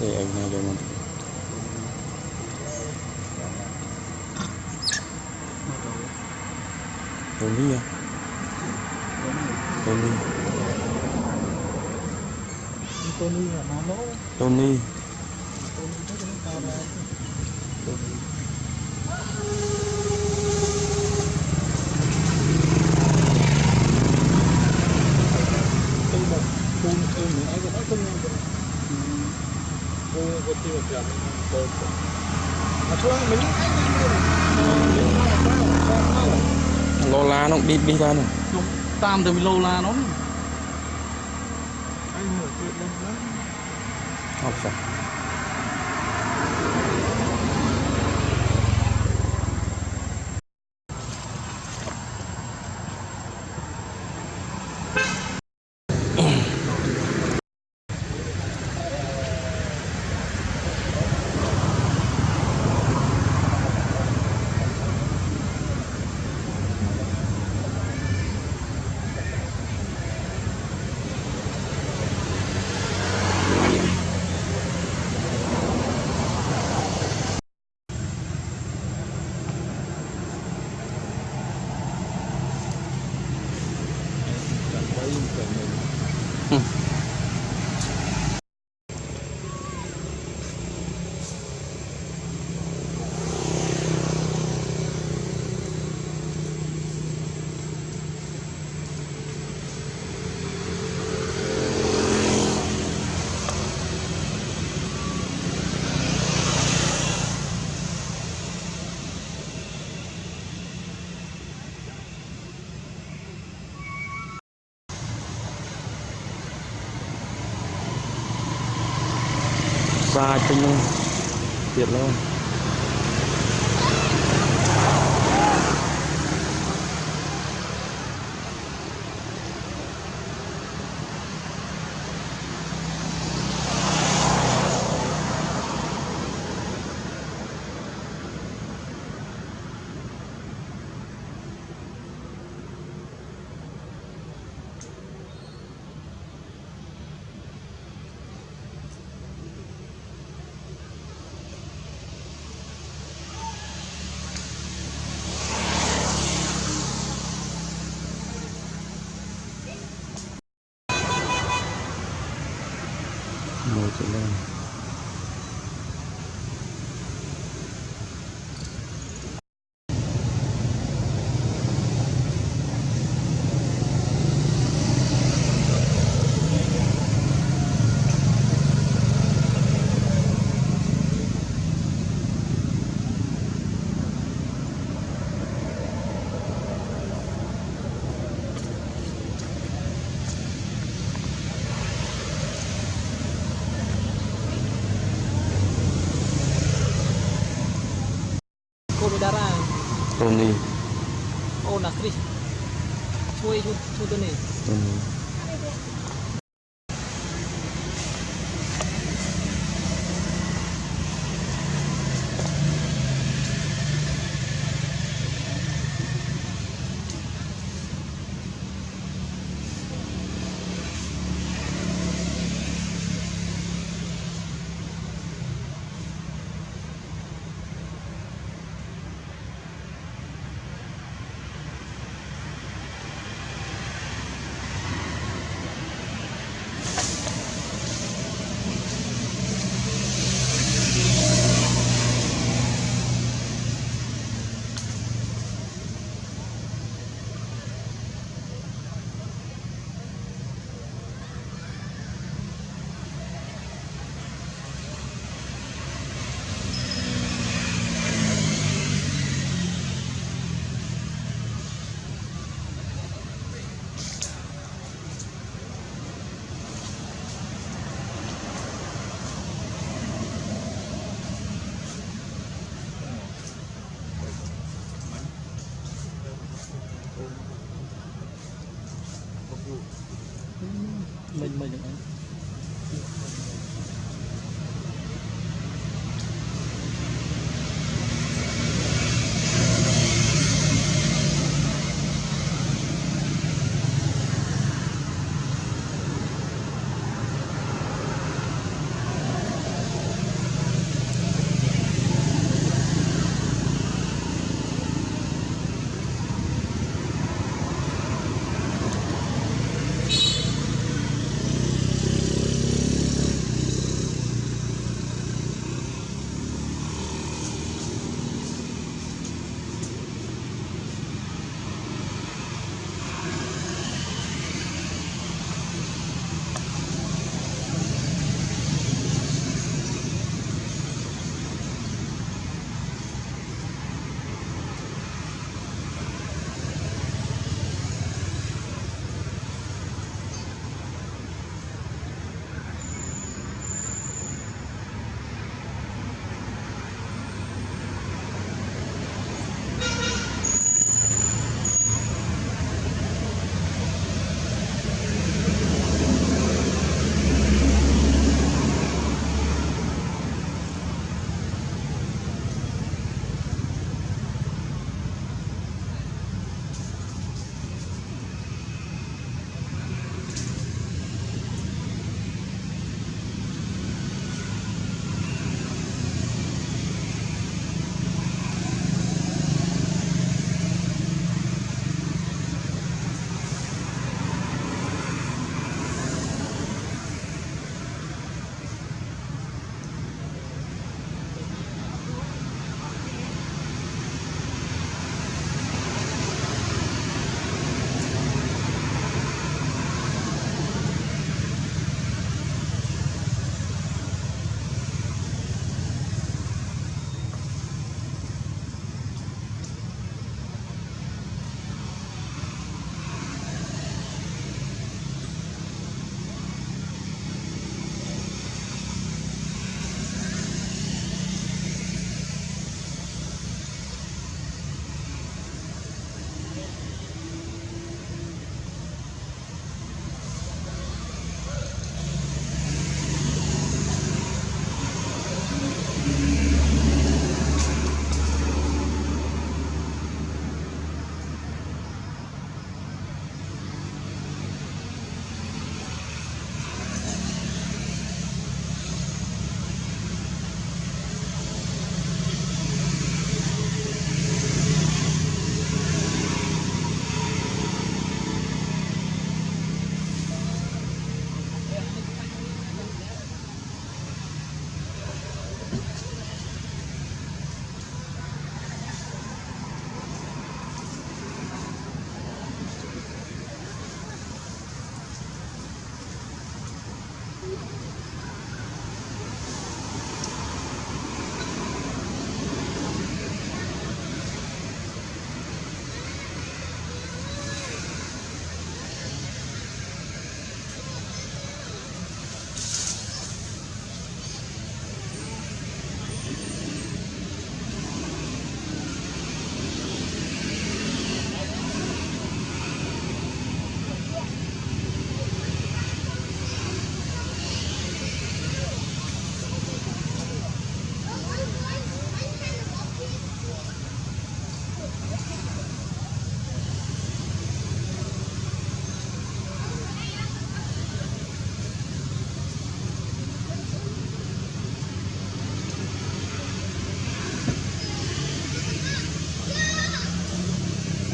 thì anh này được một Tony à? Tony. Tony là nó Tony. ឡូឡានោះឌីបនេះបាននោះតាមទៅឡូឡានោះអត់ចា Hmm. chẳng mình សាច់ពេញនោះទៀតឡូ មួយ Oh, nak Chris. Chui tu, chui tu ni. Hmm. មិញមិញហ្នឹង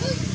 Woo!